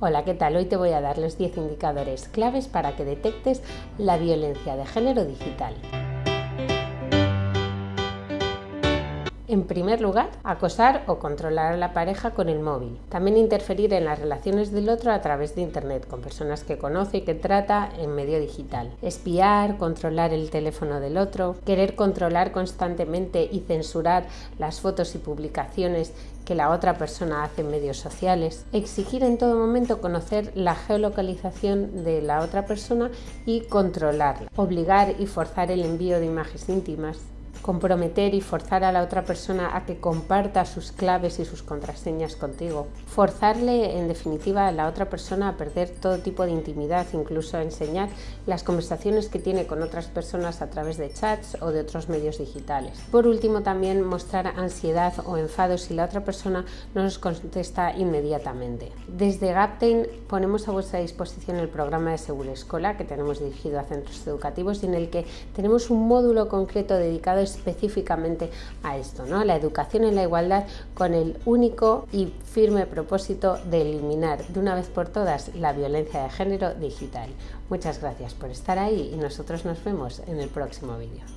Hola, ¿qué tal? Hoy te voy a dar los 10 indicadores claves para que detectes la violencia de género digital. En primer lugar, acosar o controlar a la pareja con el móvil. También interferir en las relaciones del otro a través de Internet, con personas que conoce y que trata en medio digital. Espiar, controlar el teléfono del otro, querer controlar constantemente y censurar las fotos y publicaciones que la otra persona hace en medios sociales. Exigir en todo momento conocer la geolocalización de la otra persona y controlarla. Obligar y forzar el envío de imágenes íntimas comprometer y forzar a la otra persona a que comparta sus claves y sus contraseñas contigo. Forzarle, en definitiva, a la otra persona a perder todo tipo de intimidad, incluso a enseñar las conversaciones que tiene con otras personas a través de chats o de otros medios digitales. Por último, también mostrar ansiedad o enfado si la otra persona no nos contesta inmediatamente. Desde Gaptain ponemos a vuestra disposición el programa de Segura Escola que tenemos dirigido a centros educativos y en el que tenemos un módulo concreto dedicado específicamente a esto, ¿no? la educación en la igualdad con el único y firme propósito de eliminar de una vez por todas la violencia de género digital. Muchas gracias por estar ahí y nosotros nos vemos en el próximo vídeo.